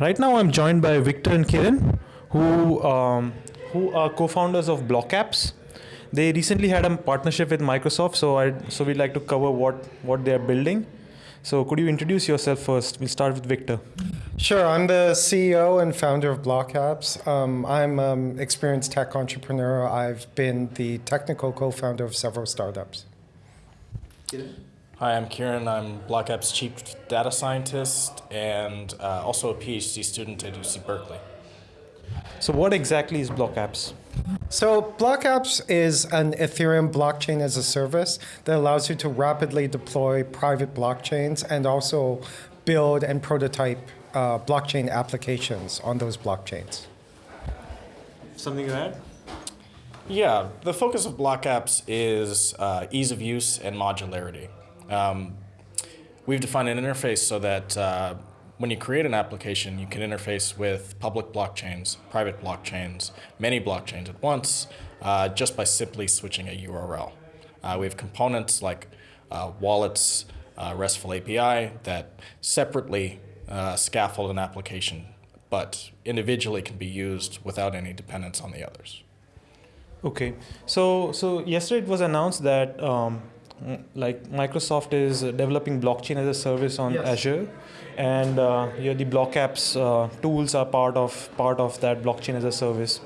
Right now, I'm joined by Victor and Kieren, who um, who are co-founders of BlockApps. They recently had a partnership with Microsoft, so I so we'd like to cover what what they are building. So could you introduce yourself first? We'll start with Victor. Sure, I'm the CEO and founder of BlockApps. Um, I'm an um, experienced tech entrepreneur. I've been the technical co-founder of several startups. Hi, I'm Kieren. I'm BlockApp's chief data scientist and uh, also a PhD student at UC Berkeley. So what exactly is BlockApps? So BlockApps is an Ethereum blockchain as a service that allows you to rapidly deploy private blockchains and also build and prototype uh, blockchain applications on those blockchains. Something to add? Yeah, the focus of BlockApps is uh, ease of use and modularity. Um, we've defined an interface so that uh, when you create an application, you can interface with public blockchains, private blockchains, many blockchains at once, uh, just by simply switching a URL. Uh, we have components like uh, wallets, uh, RESTful API that separately uh, scaffold an application, but individually can be used without any dependence on the others. Okay, so so yesterday it was announced that um, like Microsoft is developing blockchain as a service on yes. Azure, and uh, yeah, the BlockApps uh, tools are part of part of that blockchain as a service.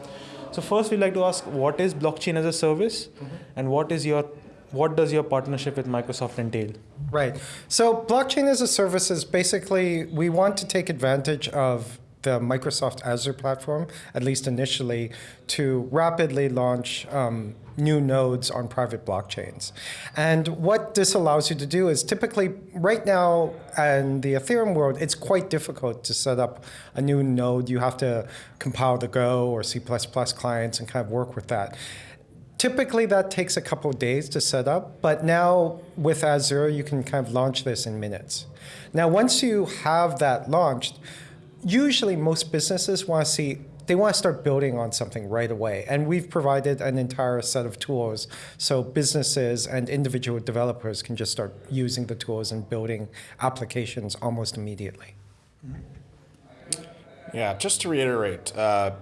So first, we'd like to ask, what is blockchain as a service, mm -hmm. and what is your what does your partnership with Microsoft entail? Right. So blockchain as a service is basically we want to take advantage of the Microsoft Azure platform, at least initially, to rapidly launch um, new nodes on private blockchains. And what this allows you to do is typically, right now in the Ethereum world, it's quite difficult to set up a new node. You have to compile the Go or C++ clients and kind of work with that. Typically, that takes a couple of days to set up, but now with Azure, you can kind of launch this in minutes. Now, once you have that launched, usually most businesses want to see they want to start building on something right away. And we've provided an entire set of tools so businesses and individual developers can just start using the tools and building applications almost immediately. Yeah, just to reiterate, uh,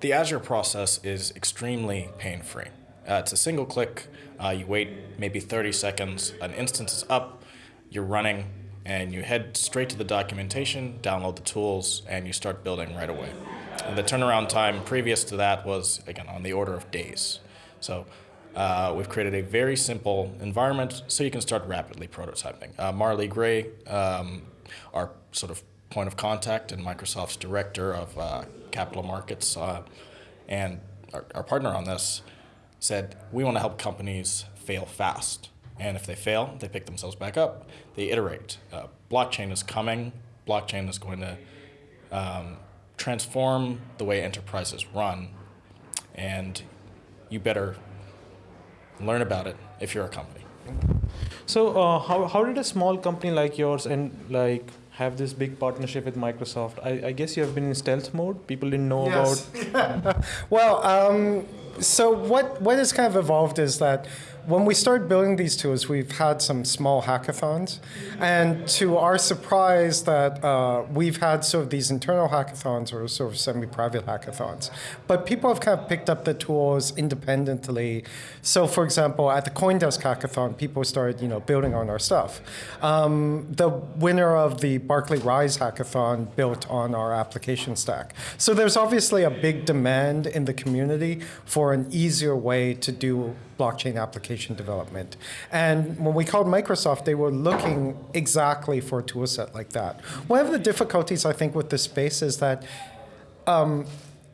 the Azure process is extremely pain-free. Uh, it's a single click, uh, you wait maybe 30 seconds, an instance is up, you're running, and you head straight to the documentation, download the tools, and you start building right away. And the turnaround time previous to that was, again, on the order of days. So uh, we've created a very simple environment so you can start rapidly prototyping. Uh, Marley Gray, um, our sort of point of contact and Microsoft's director of uh, capital markets uh, and our, our partner on this, said, we want to help companies fail fast. And if they fail, they pick themselves back up, they iterate. Uh, blockchain is coming. Blockchain is going to um, transform the way enterprises run. And you better learn about it if you're a company. So uh, how, how did a small company like yours and like have this big partnership with Microsoft? I, I guess you have been in stealth mode. People didn't know yes. about. well, um, so what what has kind of evolved is that when we started building these tools, we've had some small hackathons. And to our surprise that uh, we've had sort of these internal hackathons or sort of semi-private hackathons. But people have kind of picked up the tools independently. So for example, at the Coindesk hackathon, people started you know, building on our stuff. Um, the winner of the Berkeley Rise hackathon built on our application stack. So there's obviously a big demand in the community for an easier way to do blockchain application development. And when we called Microsoft, they were looking exactly for a tool set like that. One of the difficulties, I think, with this space is that um,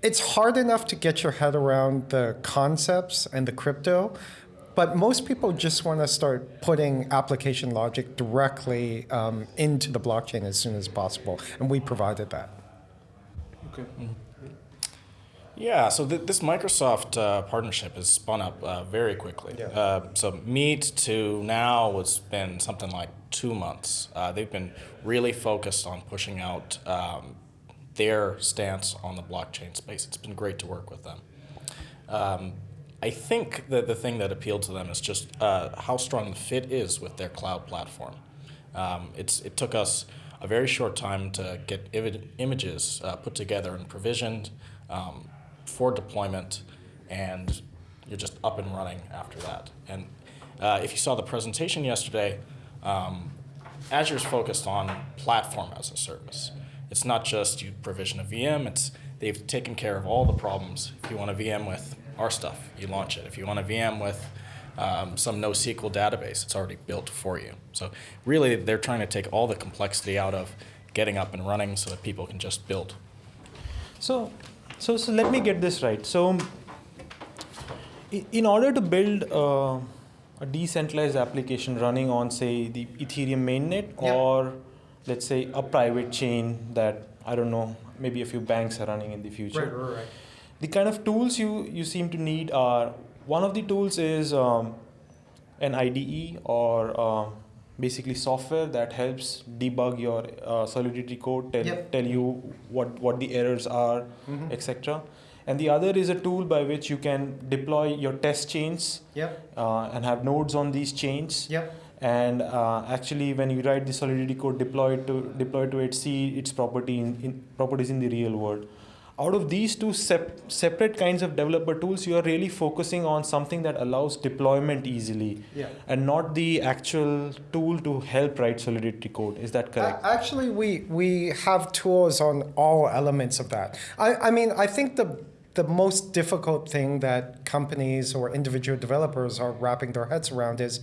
it's hard enough to get your head around the concepts and the crypto, but most people just want to start putting application logic directly um, into the blockchain as soon as possible, and we provided that. Okay. Mm -hmm. Yeah, so th this Microsoft uh, partnership has spun up uh, very quickly. Yeah. Uh, so Meet to now has been something like two months. Uh, they've been really focused on pushing out um, their stance on the blockchain space. It's been great to work with them. Um, I think that the thing that appealed to them is just uh, how strong the fit is with their cloud platform. Um, it's, it took us a very short time to get images uh, put together and provisioned um, for deployment, and you're just up and running after that. And uh, if you saw the presentation yesterday, um, Azure's focused on platform as a service. It's not just you provision a VM, it's they've taken care of all the problems. If you want a VM with our stuff, you launch it. If you want a VM with um, some NoSQL database, it's already built for you. So really, they're trying to take all the complexity out of getting up and running so that people can just build. So, so, so let me get this right. So, in order to build uh, a decentralized application running on, say, the Ethereum mainnet, yeah. or let's say a private chain that I don't know, maybe a few banks are running in the future. Right, right, right. The kind of tools you you seem to need are one of the tools is um, an IDE or uh, basically software that helps debug your uh, Solidity code, tell, yep. tell you what, what the errors are, mm-hmm. etc. And the other is a tool by which you can deploy your test chains yep. uh, and have nodes on these chains. Yep. And uh, actually, when you write the Solidity code, deploy it to deploy to it, see its property in, in properties in the real world out of these two sep- separate kinds of developer tools, you are really focusing on something that allows deployment easily yeah. and not the actual tool to help write Solidity code. Is that correct? Actually, we, we have tools on all elements of that. I, I mean, I think the the most difficult thing that companies or individual developers are wrapping their heads around is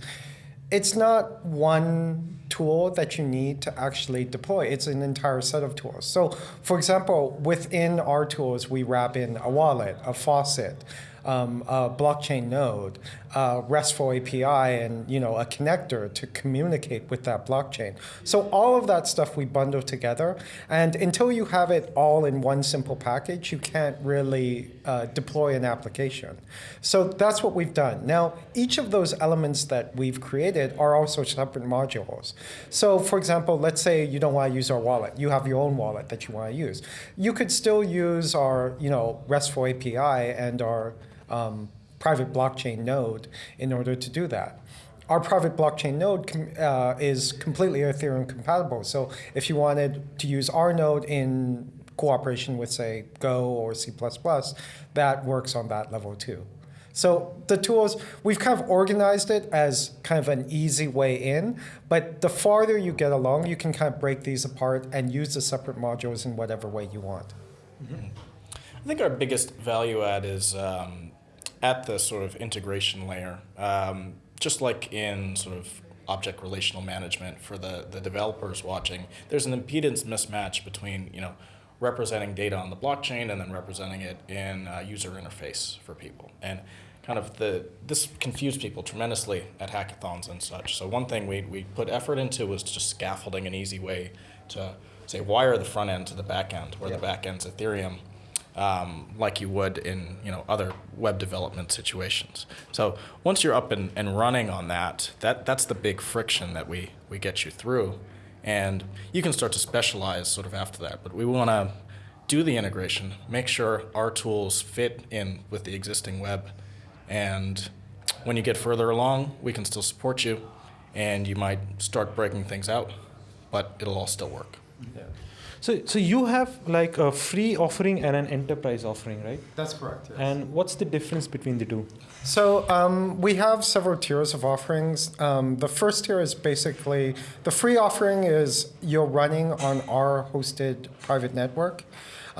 it's not one tool that you need to actually deploy. It's an entire set of tools. So, for example, within our tools, we wrap in a wallet, a faucet, um, a blockchain node, a RESTful API, and you know a connector to communicate with that blockchain. So all of that stuff we bundle together, and until you have it all in one simple package, you can't really uh, deploy an application. So that's what we've done. Now, each of those elements that we've created are also separate modules. So for example, let's say you don't want to use our wallet. You have your own wallet that you want to use. You could still use our you know RESTful API and our um, private blockchain node in order to do that. Our private blockchain node uh, is completely Ethereum compatible. So if you wanted to use our node in cooperation with, say, Go or C++, that works on that level too. So the tools, we've kind of organized it as kind of an easy way in, but the farther you get along, you can kind of break these apart and use the separate modules in whatever way you want. Mm -hmm. I think our biggest value add is um, at the sort of integration layer, um, just like in sort of object relational management for the, the developers watching, there's an impedance mismatch between, you know, representing data on the blockchain and then representing it in a user interface for people. And kind of the, this confused people tremendously at hackathons and such. So one thing we, we put effort into was just scaffolding an easy way to say wire the front end to the back end, where yeah. the back end's Ethereum, um, like you would in you know other web development situations. So once you're up and, and running on that, that that's the big friction that we, we get you through. And you can start to specialize sort of after that. But we want to do the integration, make sure our tools fit in with the existing web. And when you get further along, we can still support you and you might start breaking things out, but it'll all still work. Yeah. So, so you have like a free offering and an enterprise offering, right? That's correct. Yes. And what's the difference between the two? So um, we have several tiers of offerings. Um, the first tier is basically the free offering is you're running on our hosted private network.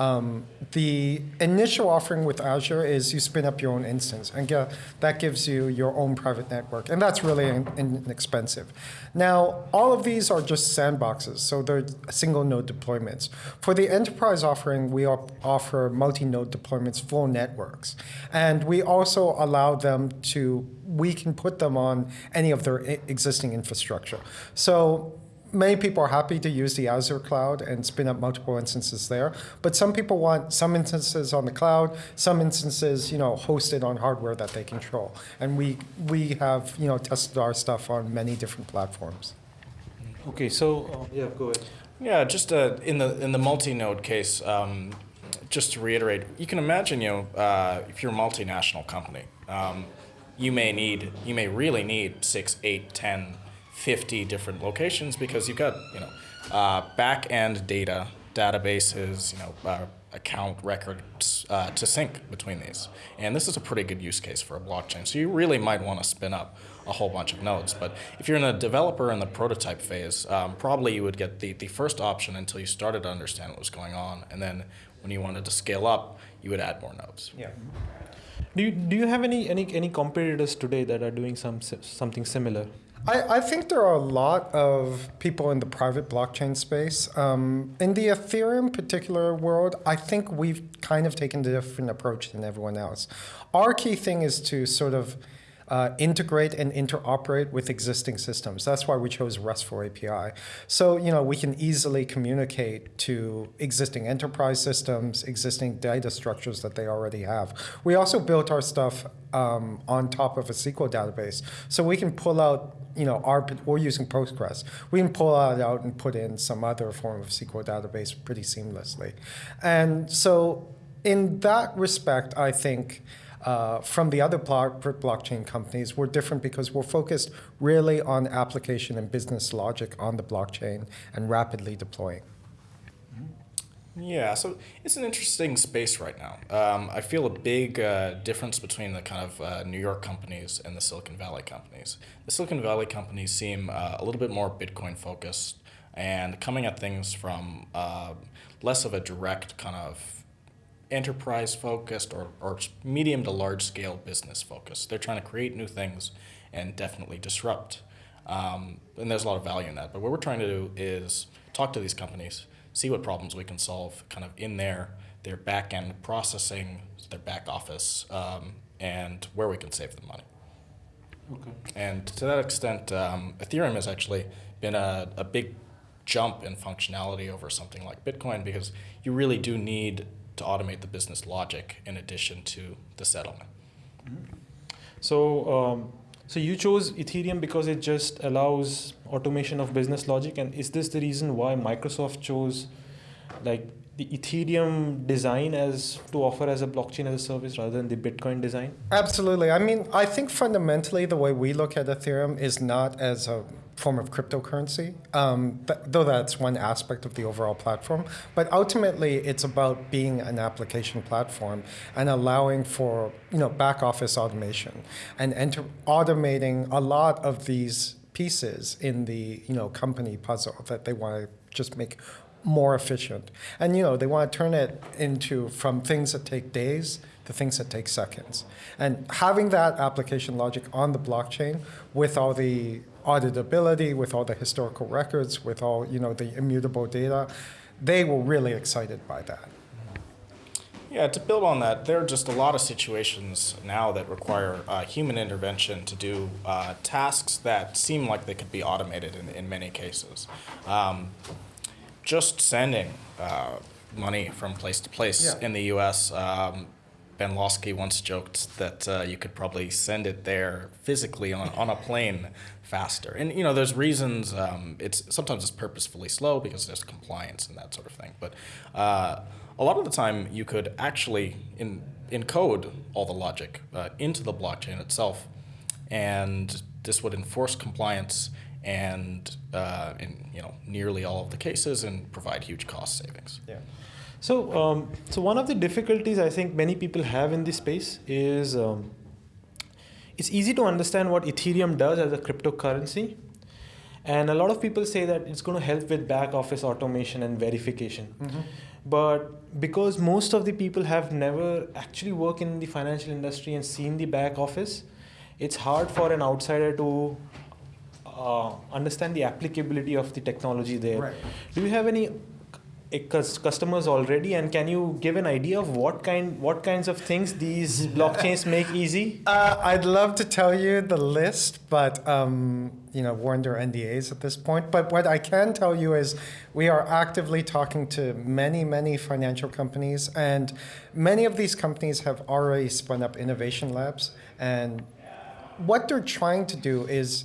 Um, the initial offering with Azure is you spin up your own instance, and get, that gives you your own private network, and that's really in, inexpensive. Now, all of these are just sandboxes, so they're single node deployments. For the enterprise offering, we offer multi-node deployments, full networks, and we also allow them to, we can put them on any of their existing infrastructure. So many people are happy to use the Azure cloud and spin up multiple instances there. But some people want some instances on the cloud, some instances, you know, hosted on hardware that they control. And we we have, you know, tested our stuff on many different platforms. Okay, so uh, yeah, go ahead. Yeah, just uh, in the in the multi-node case, um, just to reiterate, you can imagine, you know, uh, if you're a multinational company, um, you may need, you may really need six, eight, ten 50 different locations because you've got, you know, uh, back-end data, databases, you know, uh, account records uh, to sync between these. And this is a pretty good use case for a blockchain. So you really might want to spin up a whole bunch of nodes. But if you're in a developer in the prototype phase, um, probably you would get the, the first option until you started to understand what was going on. And then when you wanted to scale up, you would add more nodes. Yeah. Do you, do you have any, any, any competitors today that are doing some, something similar? I, I, think there are a lot of people in the private blockchain space. Um, in the Ethereum particular world, I think we've kind of taken a different approach than everyone else. Our key thing is to sort of uh, integrate and interoperate with existing systems. That's why we chose RESTful API. So, you know, we can easily communicate to existing enterprise systems, existing data structures that they already have. We also built our stuff um, on top of a SQL database. So we can pull out, you know, our, we're using Postgres. We can pull that out and put in some other form of SQL database pretty seamlessly. And so in that respect, I think uh, from the other blockchain companies, we're different because we're focused really on application and business logic on the blockchain and rapidly deploying. Yeah, so it's an interesting space right now. Um, I feel a big uh, difference between the kind of uh, New York companies and the Silicon Valley companies. The Silicon Valley companies seem uh, a little bit more Bitcoin focused and coming at things from uh, less of a direct kind of enterprise focused or, or medium to large scale business focused. They're trying to create new things and definitely disrupt. Um, and there's a lot of value in that. But what we're trying to do is talk to these companies, see what problems we can solve kind of in their, their back end processing, their back office, um, and where we can save them money. Okay. And to that extent, um, Ethereum has actually been a, a big jump in functionality over something like Bitcoin because you really do need to automate the business logic in addition to the settlement. Mm-hmm. So, um, so you chose Ethereum because it just allows automation of business logic, and is this the reason why Microsoft chose like the Ethereum design as to offer as a blockchain as a service rather than the Bitcoin design? Absolutely. I mean, I think fundamentally the way we look at Ethereum is not as a form of cryptocurrency, um, th though that's one aspect of the overall platform. But ultimately, it's about being an application platform and allowing for you know back office automation and enter automating a lot of these pieces in the you know company puzzle that they want to just make more efficient. And you know they want to turn it into from things that take days to things that take seconds. And having that application logic on the blockchain with all the auditability, with all the historical records, with all you know the immutable data, they were really excited by that. Yeah, to build on that, there are just a lot of situations now that require uh, human intervention to do uh, tasks that seem like they could be automated in, in many cases. Um, just sending uh, money from place to place yeah. in the U.S. Um, Ben Lawsky once joked that uh, you could probably send it there physically on, on a plane faster. And you know, there's reasons. Um, it's sometimes it's purposefully slow because there's compliance and that sort of thing. But uh, a lot of the time, you could actually in, encode all the logic uh, into the blockchain itself, and this would enforce compliance and uh, in you know nearly all of the cases and provide huge cost savings. Yeah. So, um, so one of the difficulties I think many people have in this space is um, it's easy to understand what Ethereum does as a cryptocurrency. And a lot of people say that it's going to help with back office automation and verification. Mm -hmm. But because most of the people have never actually worked in the financial industry and seen the back office, it's hard for an outsider to uh, understand the applicability of the technology there. Right. Do you have any customers already and can you give an idea of what kind what kinds of things these blockchains make easy uh, i'd love to tell you the list but um, you know we're under ndas at this point but what i can tell you is we are actively talking to many many financial companies and many of these companies have already spun up innovation labs and what they're trying to do is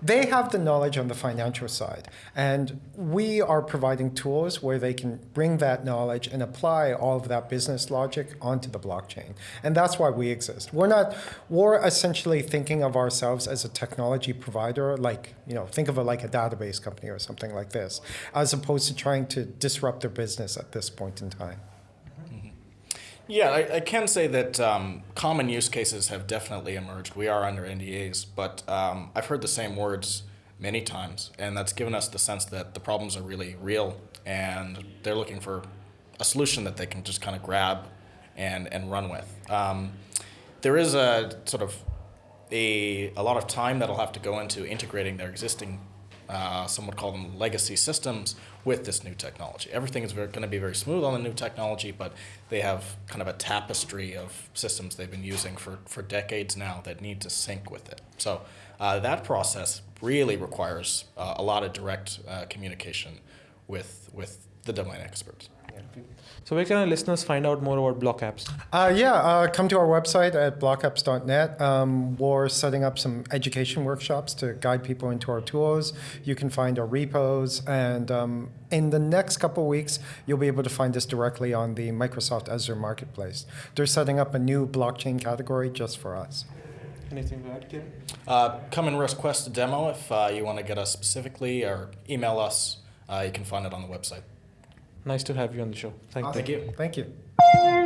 they have the knowledge on the financial side, and we are providing tools where they can bring that knowledge and apply all of that business logic onto the blockchain. And that's why we exist. We're not. We're essentially thinking of ourselves as a technology provider, like you know, think of it like a database company or something like this, as opposed to trying to disrupt their business at this point in time. Yeah, I, I can say that um, common use cases have definitely emerged. We are under NDAs, but um, I've heard the same words many times, and that's given us the sense that the problems are really real, and they're looking for a solution that they can just kind of grab and, and run with. Um, there is a sort of a, a lot of time that'll have to go into integrating their existing uh, some would call them legacy systems with this new technology. Everything is going to be very smooth on the new technology, but they have kind of a tapestry of systems they've been using for, for decades now that need to sync with it. So uh, that process really requires uh, a lot of direct uh, communication with, with the domain experts. So where can our listeners find out more about Block Apps? Uh, yeah, uh, come to our website at blockapps.net. Um, we're setting up some education workshops to guide people into our tools. You can find our repos, and um, in the next couple weeks, you'll be able to find us directly on the Microsoft Azure Marketplace. They're setting up a new blockchain category just for us. Anything to add, Kim? Uh, come and request a demo if uh, you want to get us specifically, or email us. Uh, you can find it on the website. Nice to have you on the show. Thank, Thank you. Thank you.